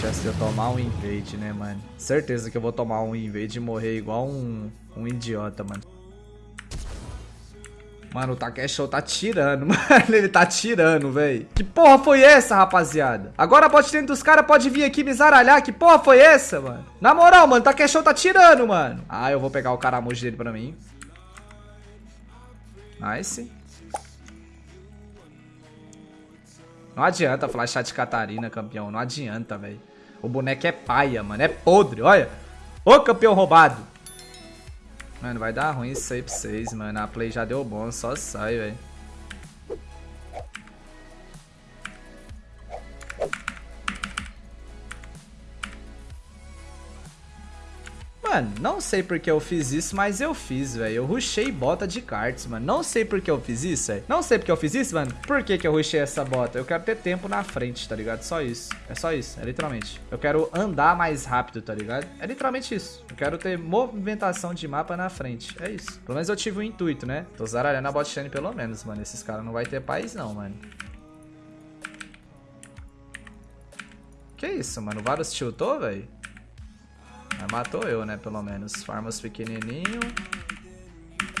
chance de eu tomar um invade, né, mano? Certeza que eu vou tomar um invade e morrer igual um, um idiota, mano. Mano, o Takesho tá tirando, mano. Ele tá tirando, velho. Que porra foi essa, rapaziada? Agora a bot dos caras pode vir aqui me zaralhar. Que porra foi essa, mano? Na moral, mano, o Takesho tá tirando, mano. Ah, eu vou pegar o caramujo dele pra mim. Nice. Não adianta flashar de Catarina, campeão. Não adianta, velho. O boneco é paia, mano. É podre, olha. Ô, campeão roubado. Mano, vai dar ruim isso aí pra vocês, mano. A play já deu bom, só sai, velho. Mano, não sei porque eu fiz isso, mas eu fiz, velho. Eu rushei bota de cards, mano. Não sei porque eu fiz isso, velho. Não sei porque eu fiz isso, mano. Por que que eu rushei essa bota? Eu quero ter tempo na frente, tá ligado? Só isso. É só isso, é literalmente. Eu quero andar mais rápido, tá ligado? É literalmente isso. Eu quero ter movimentação de mapa na frente. É isso. Pelo menos eu tive um intuito, né? Tô zaralhando a bot lane pelo menos, mano. Esses caras não vai ter paz não, mano. Que isso, mano? O Varus tiltou, velho? Matou eu, né, pelo menos. Farmas pequenininho.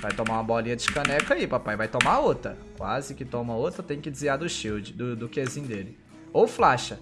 Vai tomar uma bolinha de caneca aí, papai. Vai tomar outra. Quase que toma outra. Tem que desviar do shield, do, do Qzinho dele. Ou flasha.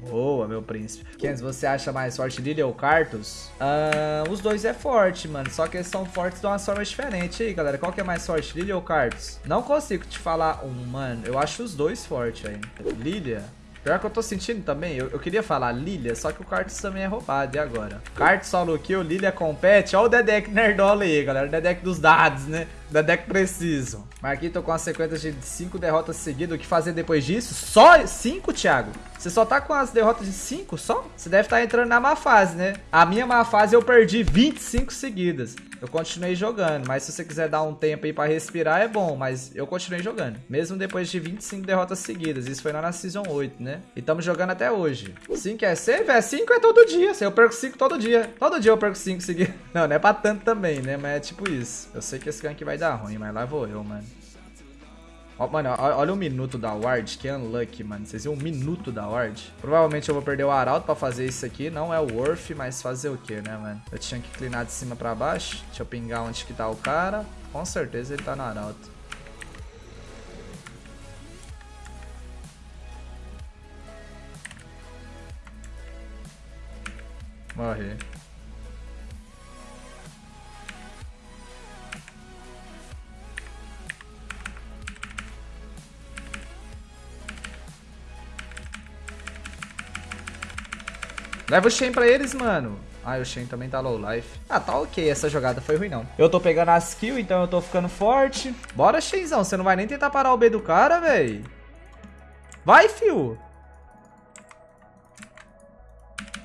Boa, meu príncipe. Kenz, você acha mais forte Lilia ou Cartus? Uh, os dois é forte, mano. Só que eles são fortes de uma forma diferente aí, galera. Qual que é mais forte, Lilia ou Cartus? Não consigo te falar um, mano. Eu acho os dois fortes, velho. Lilia Pior que eu tô sentindo também, eu, eu queria falar Lilia, só que o Kartus também é roubado, e agora? Kartus solo kill, Lilia compete, olha o Dedek nerdola aí, galera, o Dedek dos dados, né? Dedek preciso. Marquinhos tô com uma sequência de 5 derrotas seguidas, o que fazer depois disso? Só 5, Thiago? Você só tá com as derrotas de 5 só? Você deve estar tá entrando na má fase, né? A minha má fase eu perdi 25 seguidas eu continuei jogando. Mas se você quiser dar um tempo aí pra respirar, é bom. Mas eu continuei jogando. Mesmo depois de 25 derrotas seguidas. Isso foi lá na Season 8, né? E estamos jogando até hoje. 5 é save? É 5 é todo dia. Eu perco 5 todo dia. Todo dia eu perco 5 seguidos. Não, não é pra tanto também, né? Mas é tipo isso. Eu sei que esse gank vai dar ruim, mas lá vou eu, mano. Mano, olha o minuto da ward, que unlucky, mano. Vocês viram o minuto da ward? Provavelmente eu vou perder o arauto pra fazer isso aqui. Não é o worth, mas fazer o que, né, mano? Eu tinha que clinar de cima pra baixo. Deixa eu pingar onde que tá o cara. Com certeza ele tá no arauto. Morri. Leva o Shen pra eles, mano. Ah, o Shen também tá low life. Ah, tá ok. Essa jogada foi ruim, não. Eu tô pegando as kills, então eu tô ficando forte. Bora, Shenzão. Você não vai nem tentar parar o B do cara, véi. Vai, fio.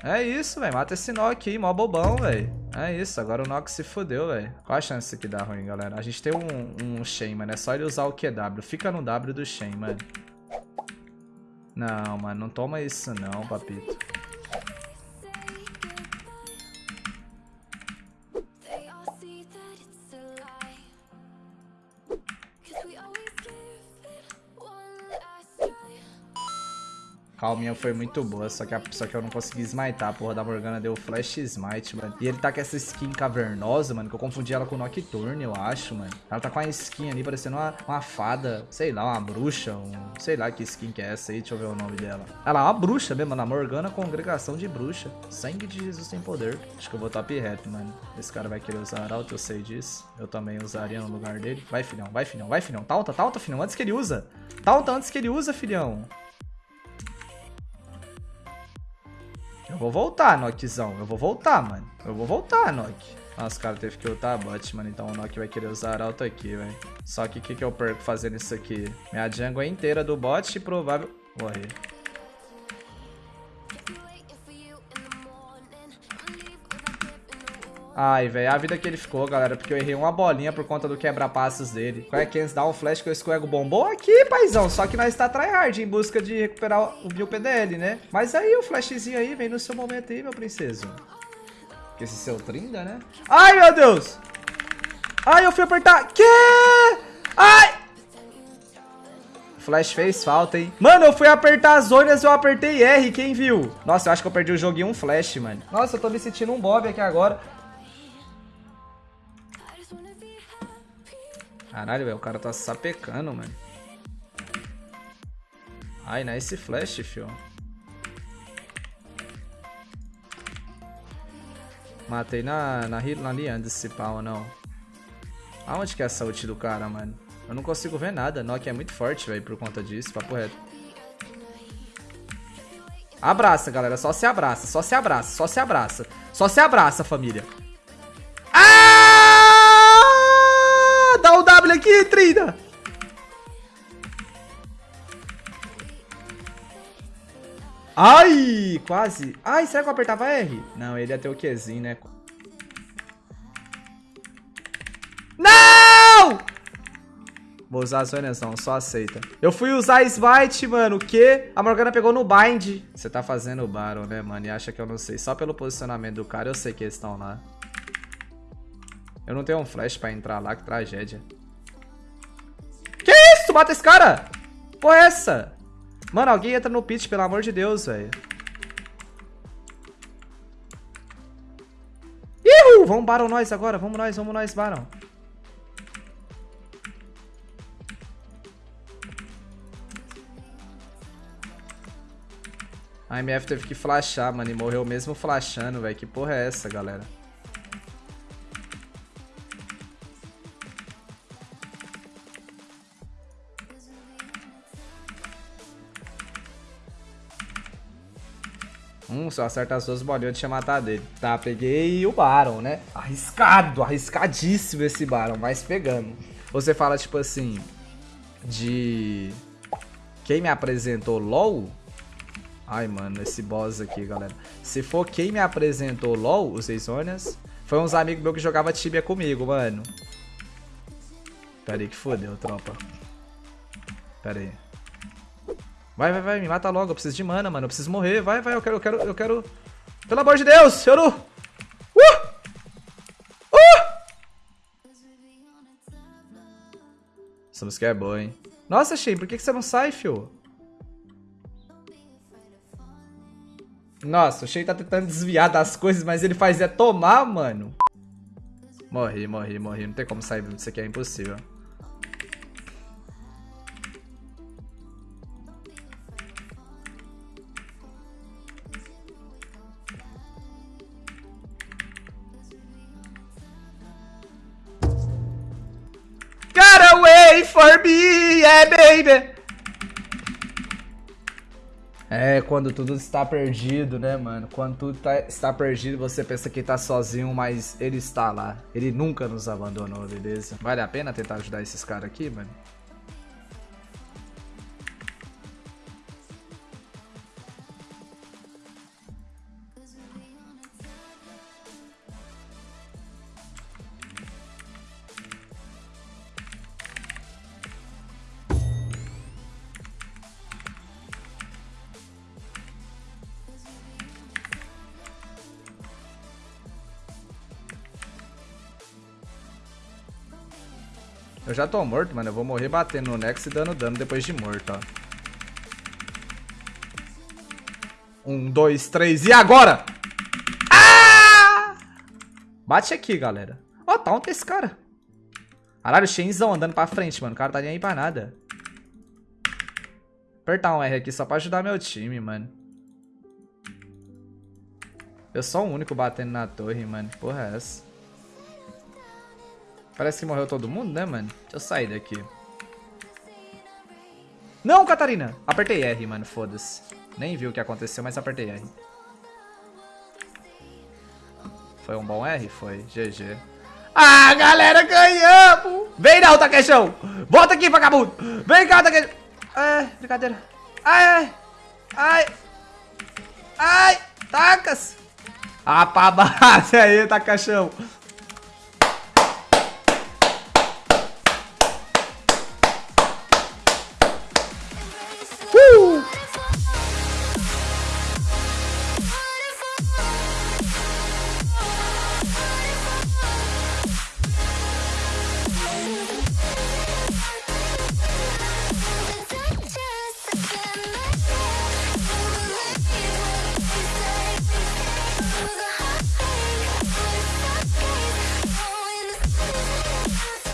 É isso, velho. Mata esse Nock aí, mó bobão, velho. É isso, agora o Nox se fodeu, velho. Qual a chance que dá ruim, galera? A gente tem um, um Shen, mano. É só ele usar o QW. Fica no W do Shen, mano. Não, mano. Não toma isso não, papito. Calminha foi muito boa, só que, a, só que eu não consegui smitar. A porra da Morgana deu flash smite, mano. E ele tá com essa skin cavernosa, mano, que eu confundi ela com Nocturne, eu acho, mano. Ela tá com a skin ali parecendo uma, uma fada, sei lá, uma bruxa, um, sei lá que skin que é essa aí, deixa eu ver o nome dela. Ela é uma bruxa mesmo, na Morgana Congregação de Bruxa. Sangue de Jesus tem poder. Acho que eu vou top rap, mano. Esse cara vai querer usar Arauto, eu sei disso. Eu também usaria no lugar dele. Vai, filhão, vai, filhão, vai, filhão. Talta, talta, filhão, antes que ele usa. Talta antes que ele usa, filhão. Eu vou voltar, Nockzão. Eu vou voltar, mano. Eu vou voltar, Nock. Nossa, cara, teve que ultar a bot, mano. Então o Nock vai querer usar alto aqui, velho. Só que o que, que eu perco fazendo isso aqui? Minha jungle é inteira do bot e provável... Morrer. Ai, velho, a vida que ele ficou, galera, porque eu errei uma bolinha por conta do quebra-passos dele. Qual é que dá um flash que eu escorrego bombom aqui, paizão. Só que nós está tryhard em busca de recuperar o Viu PDL, né? Mas aí o flashzinho aí vem no seu momento aí, meu princeso. Que esse seu trinda, né? Ai, meu Deus! Ai, eu fui apertar. Que? Ai! Flash fez falta, hein? Mano, eu fui apertar as zonas e eu apertei R, quem viu? Nossa, eu acho que eu perdi o jogo em um flash, mano. Nossa, eu tô me sentindo um Bob aqui agora. Caralho, velho, o cara tá sapecando, mano. Ai, nice flash, fio. Matei na, na, na linha desse pau, não. Aonde que é essa ult do cara, mano? Eu não consigo ver nada. Nokia é muito forte, velho, por conta disso. Papo reto. Abraça, galera. Só se abraça. Só se abraça. Só se abraça. Só se abraça, família. Trina. Ai, quase. Ai, será que eu apertava R? Não, ele ia ter o Qzinho, né? Não! Vou usar a Sonezão, só aceita. Eu fui usar Smite, mano, que a Morgana pegou no bind. Você tá fazendo o Baron, né, mano? E acha que eu não sei. Só pelo posicionamento do cara, eu sei que eles estão lá. Eu não tenho um flash pra entrar lá, que tragédia. Isso? Mata esse cara! Porra é essa? Mano, alguém entra no pit, pelo amor de Deus, velho. Ihu! Vamos Baron nós agora. Vamos nós, vamos nós, Baron. A MF teve que flashar, mano, e morreu mesmo flashando, velho. Que porra é essa, galera? Se eu acertar as duas bolinhas, eu tinha matado ele. Tá, peguei o Baron, né? Arriscado, arriscadíssimo esse Baron, mas pegando. Você fala, tipo assim, de... Quem me apresentou LoL? Ai, mano, esse boss aqui, galera. Se for quem me apresentou LoL, os Seisonias, foi uns amigos meus que jogavam Tibia comigo, mano. Pera aí que fodeu, tropa. Pera aí. Vai, vai, vai, me mata logo. Eu preciso de mana, mano. Eu preciso morrer. Vai, vai, eu quero, eu quero, eu quero. Pelo amor de Deus, eu não. Uh! Uh! Essa música é boa, hein? Nossa, Shen, por que, que você não sai, fio? Nossa, o Shen tá tentando desviar das coisas, mas ele faz é tomar, mano. Morri, morri, morri. Não tem como sair disso aqui, é impossível. For me, yeah, baby. É, quando tudo está perdido, né, mano? Quando tudo tá, está perdido, você pensa que tá sozinho, mas ele está lá. Ele nunca nos abandonou, beleza? Vale a pena tentar ajudar esses caras aqui, mano? Eu já tô morto, mano. Eu vou morrer batendo no Nex e dando dano depois de morto, ó. Um, dois, três e agora! Ah! Bate aqui, galera. Ó, tá onde esse cara? Caralho, Shenzão andando pra frente, mano. O cara tá nem aí pra nada. Apertar um R aqui só pra ajudar meu time, mano. Eu sou o único batendo na torre, mano. Porra é essa? Parece que morreu todo mundo, né, mano? Deixa eu sair daqui. Não, Catarina! Apertei R, mano, foda-se. Nem vi o que aconteceu, mas apertei R. Foi um bom R? Foi. GG. Ah, galera, ganhamos! Vem não, Takeshão! Volta aqui, vagabundo! Vem cá, Takeshão! É, brincadeira. Ai, ai! Ai! Ai! Tacas! Ah, pra base aí, Takeshão!